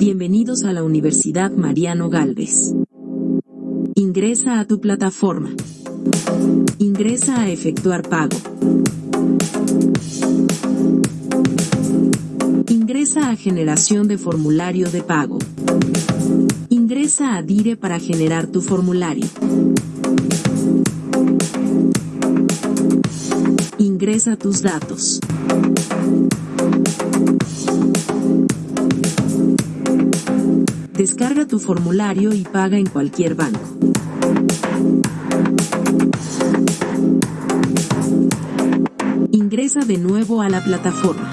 Bienvenidos a la Universidad Mariano Galvez. Ingresa a tu plataforma. Ingresa a efectuar pago. Ingresa a generación de formulario de pago. Ingresa a Dire para generar tu formulario. Ingresa tus datos. Descarga tu formulario y paga en cualquier banco. Ingresa de nuevo a la plataforma.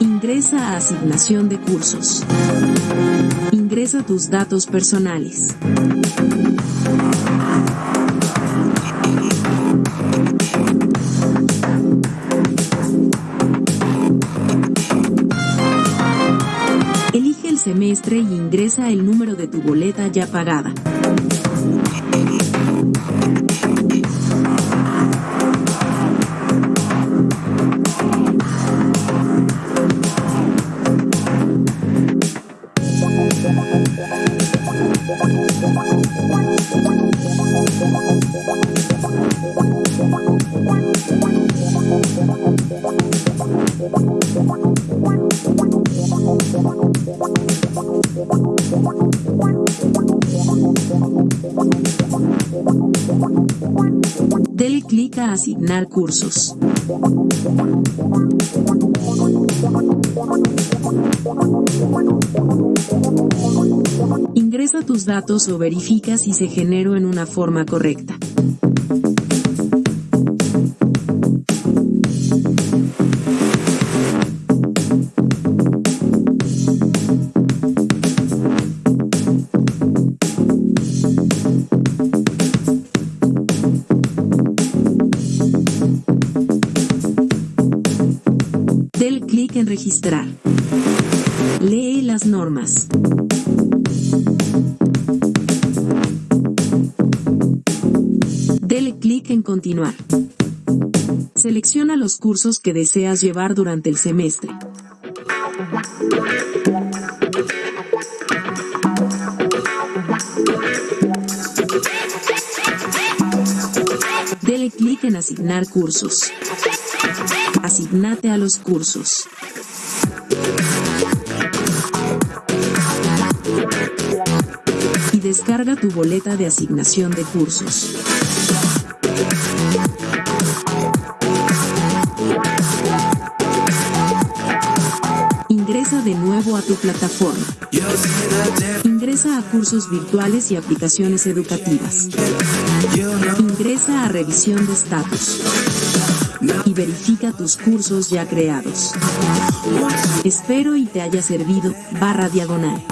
Ingresa a asignación de cursos. Ingresa tus datos personales. Semestre y ingresa el número de tu boleta ya pagada. Dele clic a asignar cursos. Ingresa tus datos o verifica si se generó en una forma correcta. Clic en registrar. Lee las normas. Dele clic en continuar. Selecciona los cursos que deseas llevar durante el semestre. Dele clic en asignar cursos. Asignate a los cursos. Y descarga tu boleta de asignación de cursos. Ingresa de nuevo a tu plataforma. Ingresa a cursos virtuales y aplicaciones educativas. Ingresa a revisión de estatus. Y verifica tus cursos ya creados. Espero y te haya servido, barra diagonal.